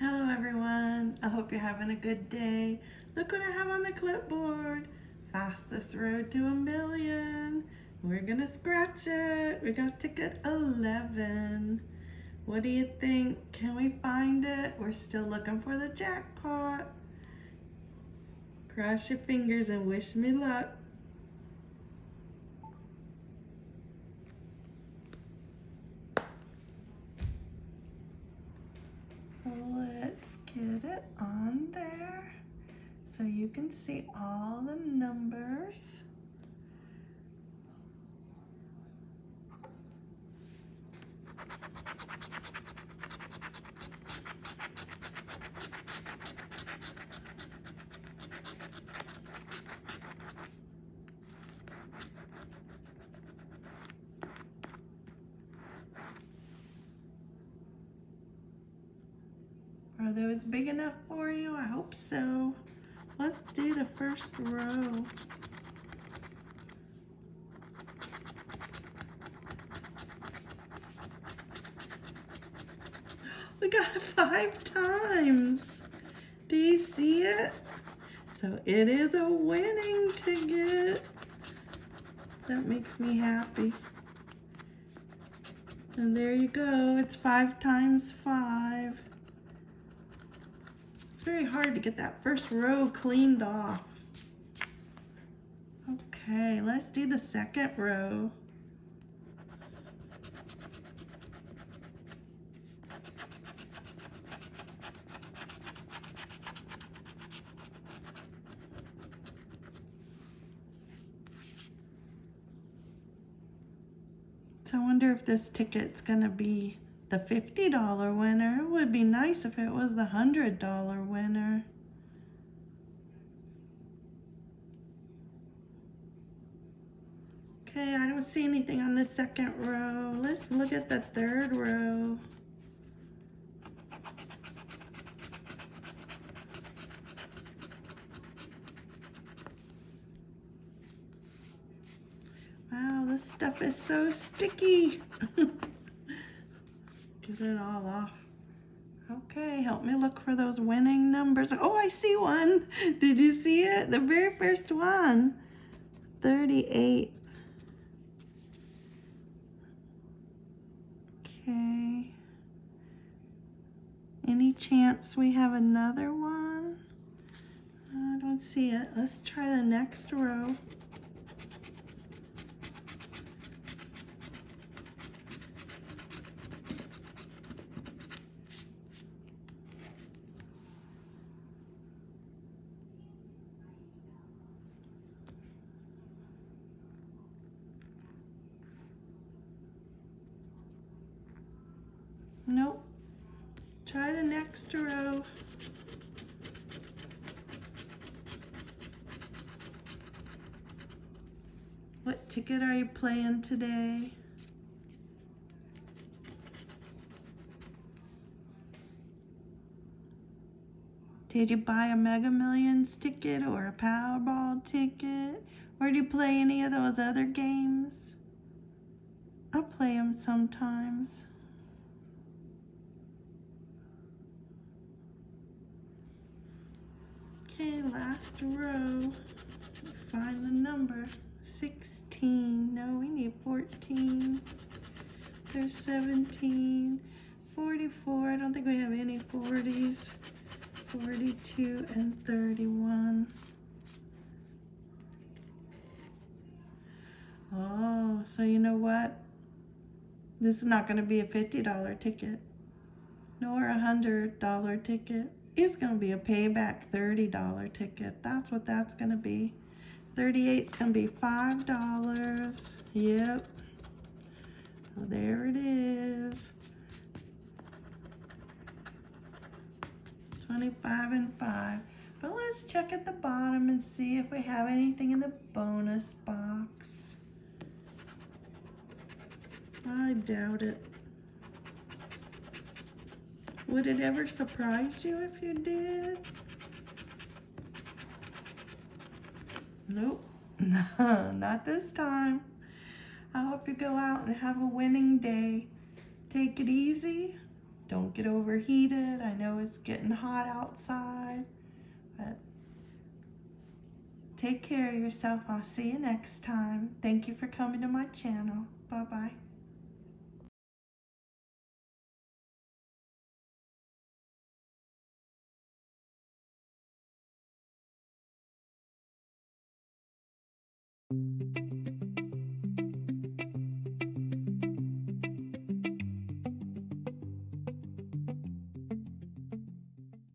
Hello everyone, I hope you're having a good day. Look what I have on the clipboard. Fastest road to a million. We're gonna scratch it. We got ticket 11. What do you think? Can we find it? We're still looking for the jackpot. Cross your fingers and wish me luck. Let's it on there so you can see all the numbers. Are those big enough for you? I hope so. Let's do the first row. We got five times. Do you see it? So it is a winning ticket. That makes me happy. And there you go. It's five times five. Very hard to get that first row cleaned off. Okay, let's do the second row. So I wonder if this ticket's gonna be the $50 winner. It would be nice if it was the $100 winner. Okay, I don't see anything on the second row. Let's look at the third row. Wow, this stuff is so sticky. Get it all off. Okay, help me look for those winning numbers. Oh, I see one. Did you see it? The very first one. 38. Okay. Any chance we have another one? I don't see it. Let's try the next row. Nope. Try the next row. What ticket are you playing today? Did you buy a Mega Millions ticket or a Powerball ticket? Or do you play any of those other games? I play them sometimes. Okay, last row. Find the number. 16. No, we need 14. There's 17. 44. I don't think we have any 40s. 42 and 31. Oh, so you know what? This is not going to be a $50 ticket, nor a $100 ticket. It's going to be a payback $30 ticket. That's what that's going to be. 38 is going to be $5. Yep. So there it is. 25 and 5. But let's check at the bottom and see if we have anything in the bonus box. I doubt it. Would it ever surprise you if you did? Nope, no, not this time. I hope you go out and have a winning day. Take it easy. Don't get overheated. I know it's getting hot outside, but take care of yourself. I'll see you next time. Thank you for coming to my channel. Bye bye